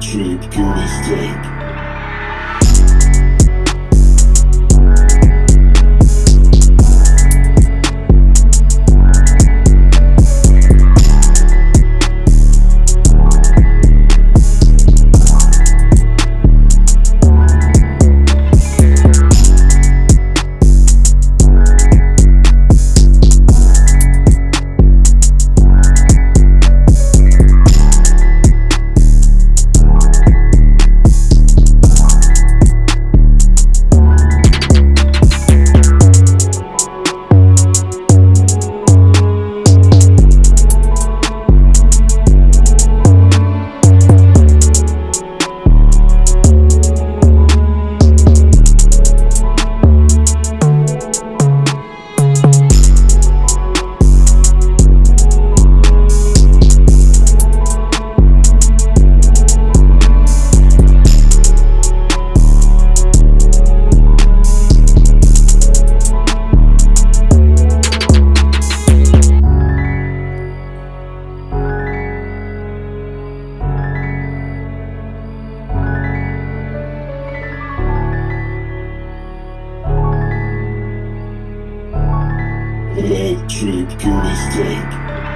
Trip, pure escape tape. Trip, this tape.